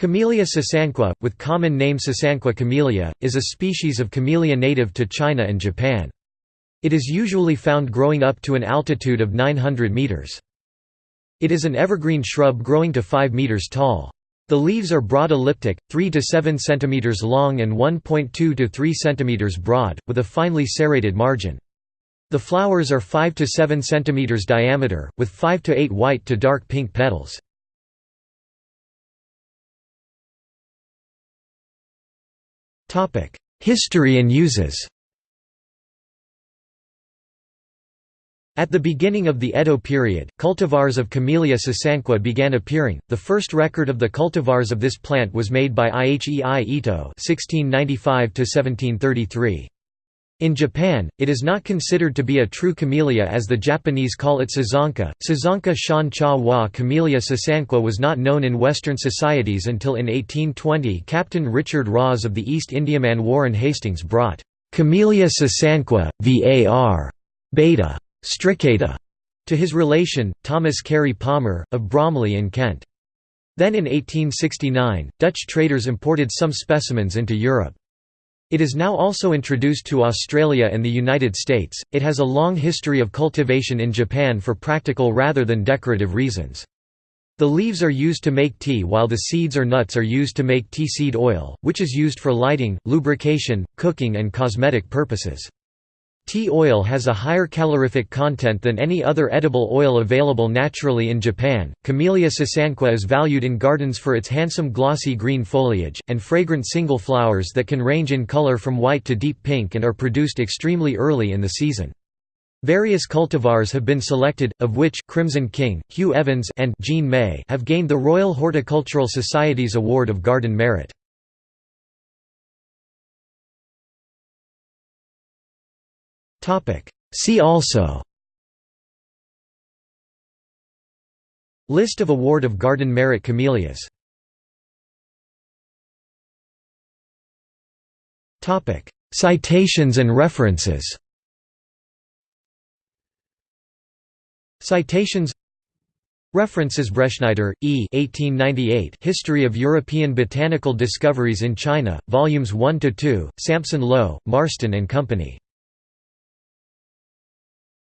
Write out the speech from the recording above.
Camellia sasanqua, with common name Sasanqua camellia, is a species of camellia native to China and Japan. It is usually found growing up to an altitude of 900 meters. It is an evergreen shrub growing to 5 meters tall. The leaves are broad elliptic, 3 to 7 centimeters long and 1.2 to 3 centimeters broad, with a finely serrated margin. The flowers are 5 to 7 centimeters diameter, with 5 to 8 white to dark pink petals. History and uses At the beginning of the Edo period, cultivars of Camellia sasanqua began appearing. The first record of the cultivars of this plant was made by Ihei Ito (1695–1733). In Japan, it is not considered to be a true camellia as the Japanese call it sazanka. Sazanka shan cha wa Camellia sasanqua was not known in Western societies until in 1820 Captain Richard Ross of the East Indiaman Warren Hastings brought Camellia sasanqua, var. beta stricata to his relation, Thomas Carey Palmer, of Bromley in Kent. Then in 1869, Dutch traders imported some specimens into Europe. It is now also introduced to Australia and the United States. It has a long history of cultivation in Japan for practical rather than decorative reasons. The leaves are used to make tea while the seeds or nuts are used to make tea seed oil, which is used for lighting, lubrication, cooking and cosmetic purposes. Tea oil has a higher calorific content than any other edible oil available naturally in Japan. Camellia sasanqua is valued in gardens for its handsome glossy green foliage, and fragrant single flowers that can range in color from white to deep pink and are produced extremely early in the season. Various cultivars have been selected, of which Crimson King, Hugh Evans and Jean May have gained the Royal Horticultural Society's Award of Garden Merit. See also. List of Award of Garden Merit Camellias. Citations and references. Citations. References Bretschneider, E. 1898 History of European Botanical Discoveries in China, Volumes 1–2, Sampson Low, Marston and Company.